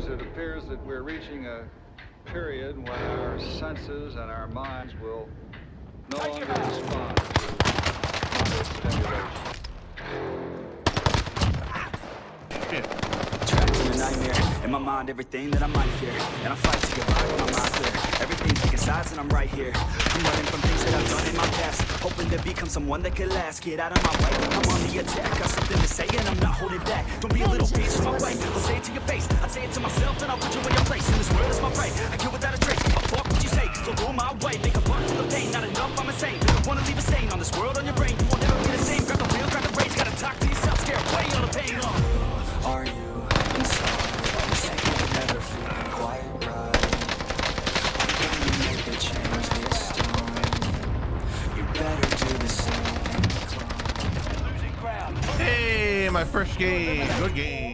news, it appears that we're reaching a period when our senses and our minds will no longer respond to moderate stimulation. Trapped in a nightmare. In my mind everything that I might fear. And I fight to get by with my mind clear. Everything's taking sides and I'm right here. I'm running from things that I've done in my past. Hoping to become someone that could last. Get out of my way, I'm on the attack. Got something to say and I'm not holding back. Don't be a little bitch. In my way in your place In this world is my prey. I kill without a trace. A fuck what you say? I'll go my way. Make a buck to the pain. Not enough, I'm insane. Wanna leave a stain on this world on your brain. You will never be the same. Grab the wheel, grab the reins. Gotta talk to yourself. Scare away all the pain. Uh. Are you inside? You say you've never feel quite right Can you make a change this time? You better do the same. Hey, my first game. Good game.